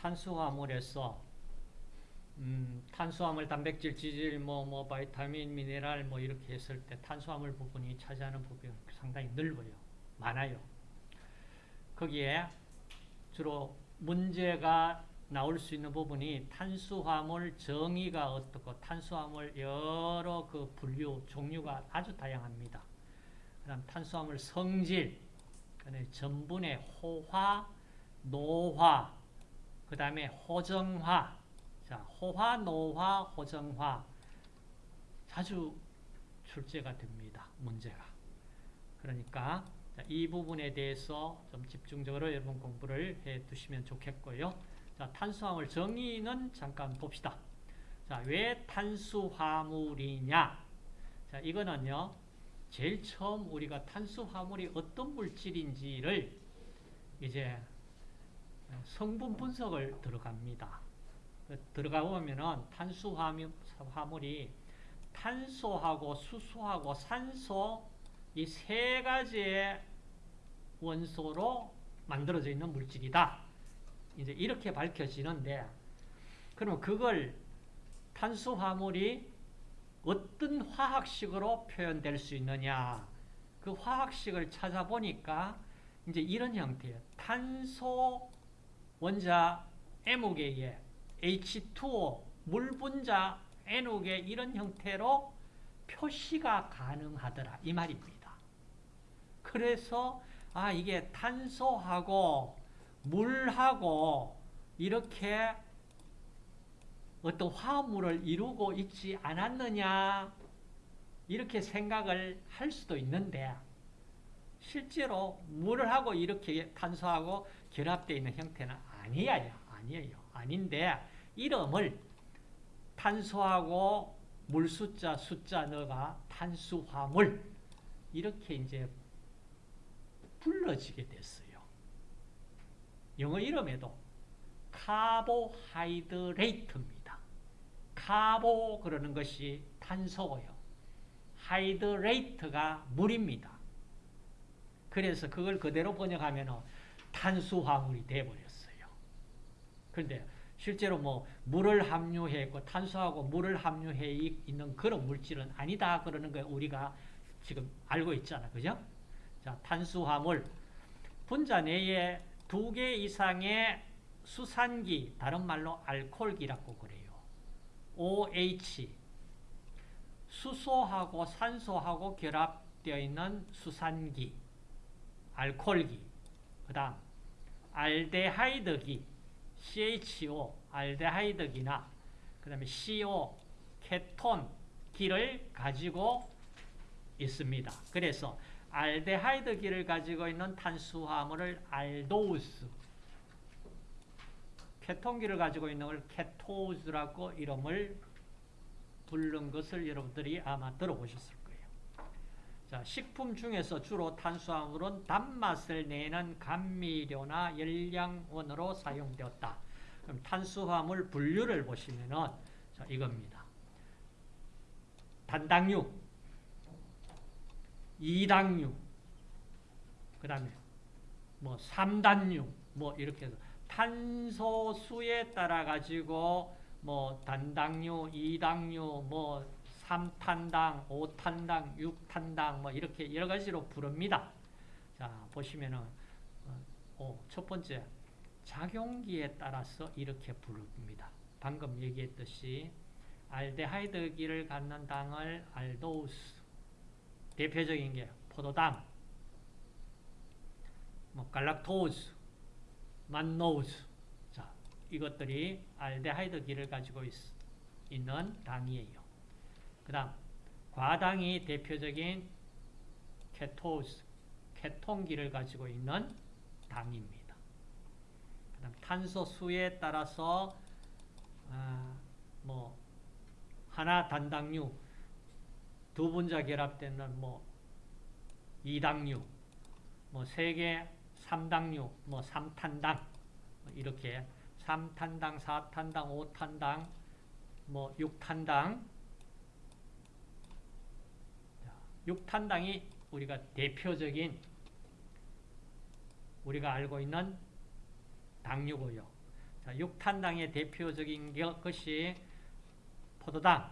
탄수화물에서 음, 탄수화물, 단백질, 지질, 뭐, 뭐, 바이타민, 미네랄, 뭐, 이렇게 했을 때 탄수화물 부분이 차지하는 부분이 상당히 넓어요. 많아요. 거기에 주로 문제가 나올 수 있는 부분이 탄수화물 정의가 어떻고 탄수화물 여러 그 분류, 종류가 아주 다양합니다. 그 다음 탄수화물 성질, 전분의 호화, 노화, 그 다음에 호정화, 자, 호화, 노화, 호정화 자주 출제가 됩니다. 문제가. 그러니까 이 부분에 대해서 좀 집중적으로 여러분 공부를 해 두시면 좋겠고요. 자, 탄수화물 정의는 잠깐 봅시다. 자, 왜 탄수화물이냐? 자, 이거는요. 제일 처음 우리가 탄수화물이 어떤 물질인지를 이제 성분 분석을 들어갑니다. 들어가 보면은 탄수화물이 탄소하고 수소하고 산소 이 세 가지의 원소로 만들어져 있는 물질이다. 이제 이렇게 밝혀지는데 그럼 그걸 탄수화물이 어떤 화학식으로 표현될 수 있느냐 그 화학식을 찾아보니까 이제 이런 형태예요. 탄소 원자 M개에 H2O 물 분자 N옥에 이런 형태로 표시가 가능하더라 이 말입니다. 그래서 아 이게 탄소하고 물하고 이렇게 어떤 화합물을 이루고 있지 않았느냐 이렇게 생각을 할 수도 있는데 실제로 물을 하고 이렇게 탄소하고 결합되어 있는 형태는 아니에요. 아니에요. 아닌데 이름을 탄소하고 물 숫자 숫자 너가 탄수화물 이렇게 이제 불러지게 됐어요. 영어 이름에도 carbohydrate입니다. carbo 그러는 것이 탄소고요. hydrate가 물입니다. 그래서 그걸 그대로 번역하면 탄수화물이 되어버렸어요. 그런데 실제로 뭐 물을 함유해 있고 탄소하고 물을 함유해 있는 그런 물질은 아니다 그러는 거 우리가 지금 알고 있잖아. 그죠? 자, 탄수화물 분자 내에 두 개 이상의 수산기, 다른 말로 알코올기라고 그래요. OH 수소하고 산소하고 결합되어 있는 수산기, 알코올기. 그다음 알데하이드기 CHO, 알데하이드기나 그 다음에 CO, 케톤 기를 가지고 있습니다. 그래서 알데하이드기를 가지고 있는 탄수화물을 알도우스, 케톤기를 가지고 있는 걸 케토우스라고 이름을 부른 것을 여러분들이 아마 들어보셨을 거예요. 자, 식품 중에서 주로 탄수화물은 단맛을 내는 감미료나 열량원으로 사용되었다. 그럼 탄수화물 분류를 보시면은 자, 이겁니다. 단당류, 이당류, 그 다음에 뭐 3단류, 뭐 이렇게 해서 탄소수에 따라 가지고 뭐 단당류, 이당류, 뭐 3탄당, 5탄당, 6탄당 뭐 이렇게 여러 가지로 부릅니다. 자, 보시면은 어, 첫 번째 작용기에 따라서 이렇게 부릅니다. 방금 얘기했듯이 알데하이드기를 갖는 당을 알도우스 대표적인 게 포도당 뭐 갈락토우스 만노우스 자 이것들이 알데하이드기를 가지고 있, 있는 당이에요. 그 다음 과당이 대표적인 케토우스 케톤기를 가지고 있는 당입니다. 그 다음 탄소 수에 따라서 아, 뭐 하나 단당류 두 분자 결합되는 뭐 이당류 뭐세개 삼당류 뭐 삼탄당 뭐 이렇게 삼탄당 사탄당 오탄당 뭐 육탄당 6탄당이 우리가 대표적인 우리가 알고 있는 당류고요. 자, 육탄당의 대표적인 겨- 것이 포도당.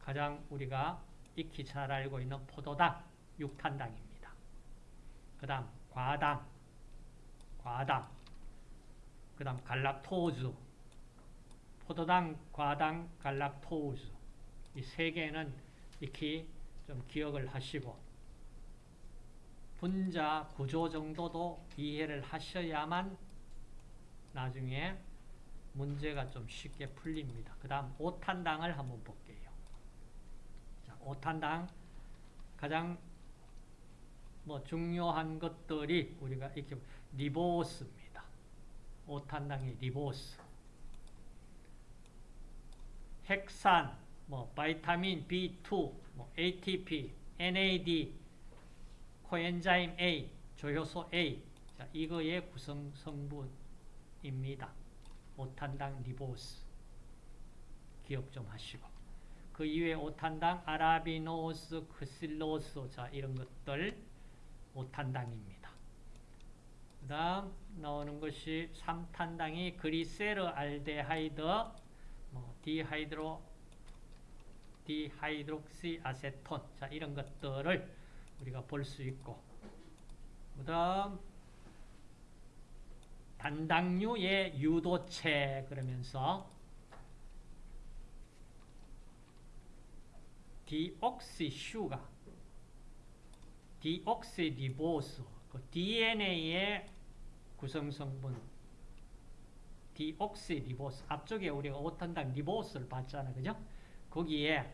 가장 우리가 익히 잘 알고 있는 포도당, 육탄당입니다. 그 다음 과당, 과당. 그 다음 갈락토우즈. 포도당, 과당, 갈락토우즈. 이 세 개는 익히 좀 기억을 하시고 분자 구조 정도도 이해를 하셔야만 나중에 문제가 좀 쉽게 풀립니다. 그 다음 오탄당을 한번 볼게요. 자, 오탄당 가장 뭐 중요한 것들이 우리가 이렇게 리보스입니다. 오탄당의 리보스. 핵산, 뭐 vitamin B2, 뭐 ATP, NAD, coenzyme A, 조효소 A. 자, 이거의 구성 성분입니다. 오탄당 리보스. 기억 좀 하시고. 그 이외에 오탄당 아라비노스, 크실로스, 자, 이런 것들 오탄당입니다. 그 다음 나오는 것이 3탄당이 글리세르알데하이드, 뭐 디하이드로, 디하이드록시 아세톤, 자, 이런 것들을 우리가 볼 수 있고, 그 다음 단당류의 유도체 그러면서 deoxysugar 디옥시리보스 그 DNA의 구성성분 디옥시리보스. 앞쪽에 우리가 오탄당 리보스를 봤잖아 그죠? 거기에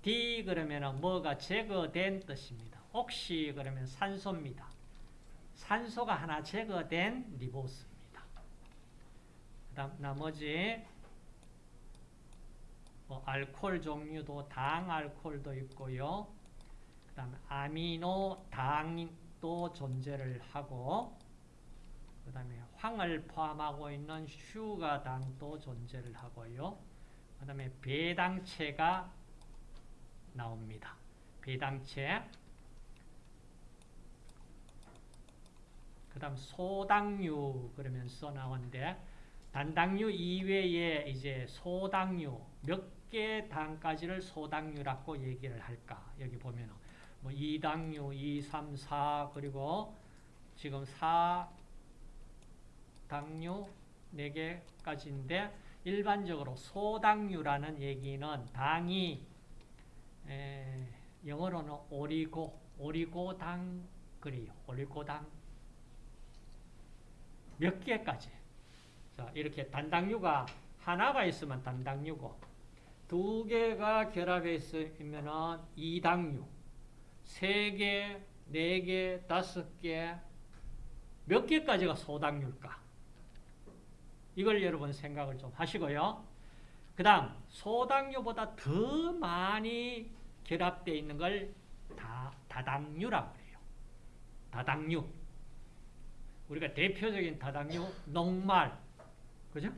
de 그러면 뭐가 제거된 뜻입니다. oxy 그러면 산소입니다. 산소가 하나 제거된 리보스입니다. 그 다음 나머지 뭐 알코올 종류도 당 알코올도 있고요. 그 다음에 아미노 당도 존재를 하고 그 다음에 황을 포함하고 있는 sugar 당도 존재를 하고요. 그 다음에 배당체가 나옵니다. 배당체 그 다음 소당류 그러면서 나오는데 단당류 이외에 이제 소당류 몇 개 당까지를 소당류라고 얘기를 할까 여기 보면은 뭐 2당류 2, 3, 4 그리고 지금 4당류 4개까지인데 일반적으로 소당류라는 얘기는 당이 에, 영어로는 오리고 오리고당 그래요. 오리고당. 몇 개까지? 자 이렇게 단당류가 하나가 있으면 단당류고 두 개가 결합해 있으면 이당류. 세 개, 네 개, 다섯 개, 몇 개까지가 소당류일까? 이걸 여러분 생각을 좀 하시고요. 그 다음 소당류보다 더 많이 결합되어 있는 걸 다, 다당류라고 해요. 다당류. 우리가 대표적인 다당류 녹말, 그죠?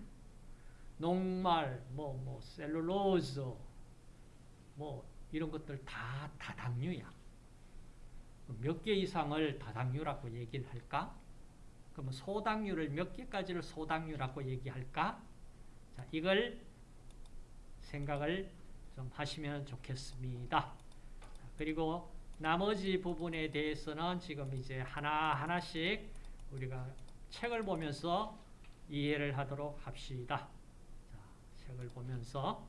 녹말, 뭐, 뭐, 셀룰로즈, 뭐, 이런 것들 다 다당류야. 몇 개 이상을 다당류라고 얘기를 할까? 그러면 소당류를 몇 개까지를 소당류라고 얘기할까? 자, 이걸 생각을 좀 하시면 좋겠습니다. 그리고 나머지 부분에 대해서는 지금 이제 하나하나씩 우리가 책을 보면서 이해를 하도록 합시다. 자, 책을 보면서